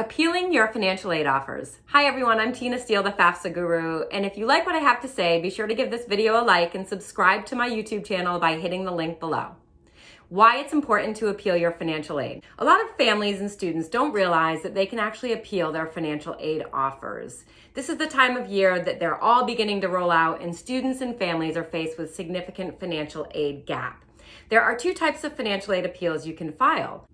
Appealing your financial aid offers. Hi everyone, I'm Tina Steele, the FAFSA guru, and if you like what I have to say, be sure to give this video a like and subscribe to my YouTube channel by hitting the link below. Why it's important to appeal your financial aid. A lot of families and students don't realize that they can actually appeal their financial aid offers. This is the time of year that they're all beginning to roll out and students and families are faced with significant financial aid gap. There are two types of financial aid appeals you can file.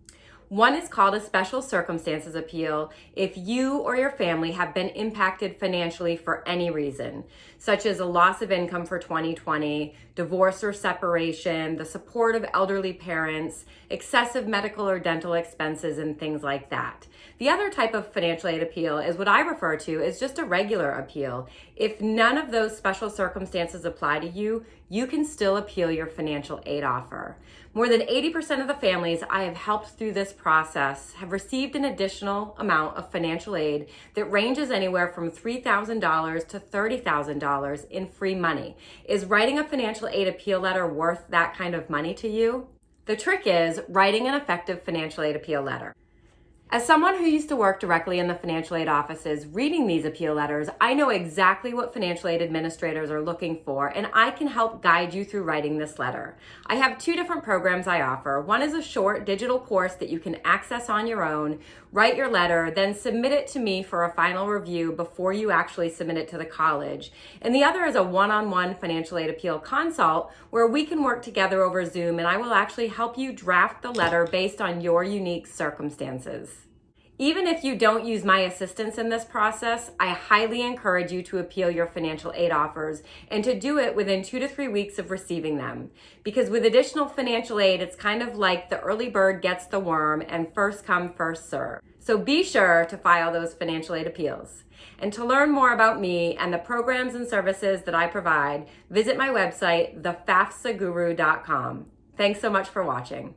One is called a special circumstances appeal if you or your family have been impacted financially for any reason, such as a loss of income for 2020, divorce or separation, the support of elderly parents, excessive medical or dental expenses, and things like that. The other type of financial aid appeal is what I refer to as just a regular appeal. If none of those special circumstances apply to you, you can still appeal your financial aid offer. More than 80% of the families I have helped through this process have received an additional amount of financial aid that ranges anywhere from $3,000 to $30,000 in free money. Is writing a financial aid appeal letter worth that kind of money to you? The trick is writing an effective financial aid appeal letter. As someone who used to work directly in the financial aid offices reading these appeal letters, I know exactly what financial aid administrators are looking for and I can help guide you through writing this letter. I have two different programs I offer. One is a short digital course that you can access on your own, write your letter, then submit it to me for a final review before you actually submit it to the college. And the other is a one-on-one -on -one financial aid appeal consult where we can work together over Zoom and I will actually help you draft the letter based on your unique circumstances. Even if you don't use my assistance in this process, I highly encourage you to appeal your financial aid offers and to do it within two to three weeks of receiving them. Because with additional financial aid, it's kind of like the early bird gets the worm and first come, first serve. So be sure to file those financial aid appeals. And to learn more about me and the programs and services that I provide, visit my website, thefafsaguru.com. Thanks so much for watching.